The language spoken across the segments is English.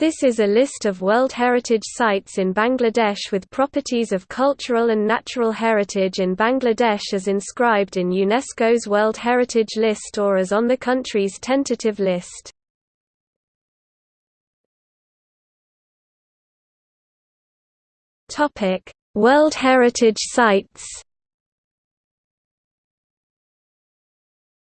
This is a list of World Heritage Sites in Bangladesh with properties of cultural and natural heritage in Bangladesh as inscribed in UNESCO's World Heritage List or as on the country's tentative list. World Heritage Sites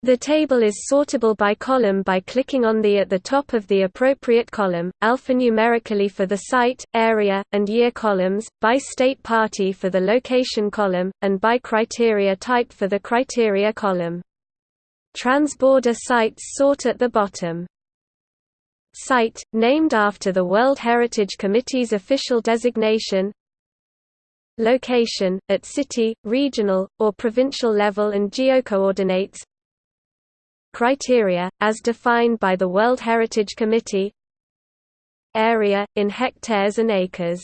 The table is sortable by column by clicking on the at the top of the appropriate column, alphanumerically for the site, area, and year columns, by state party for the location column, and by criteria type for the criteria column. Transborder sites sort at the bottom. Site, named after the World Heritage Committee's official designation Location, at city, regional, or provincial level and geocoordinates Criteria, as defined by the World Heritage Committee Area, in hectares and acres.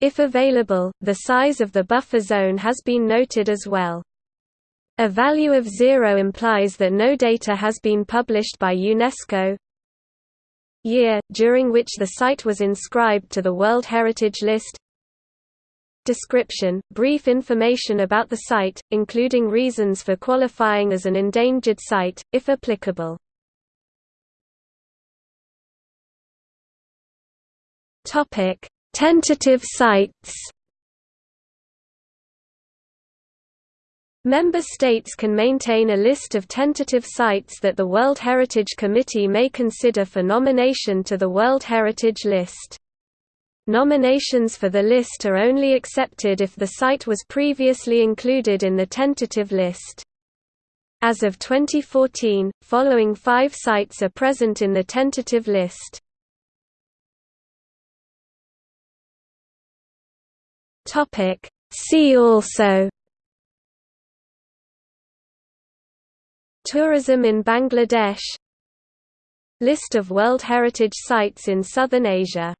If available, the size of the buffer zone has been noted as well. A value of zero implies that no data has been published by UNESCO. Year, during which the site was inscribed to the World Heritage List Description – Brief information about the site, including reasons for qualifying as an endangered site, if applicable. Tentative sites Member states can maintain a list of tentative sites that the World Heritage Committee may consider for nomination to the World Heritage List. Nominations for the list are only accepted if the site was previously included in the tentative list. As of 2014, following five sites are present in the tentative list. See also Tourism in Bangladesh List of World Heritage Sites in Southern Asia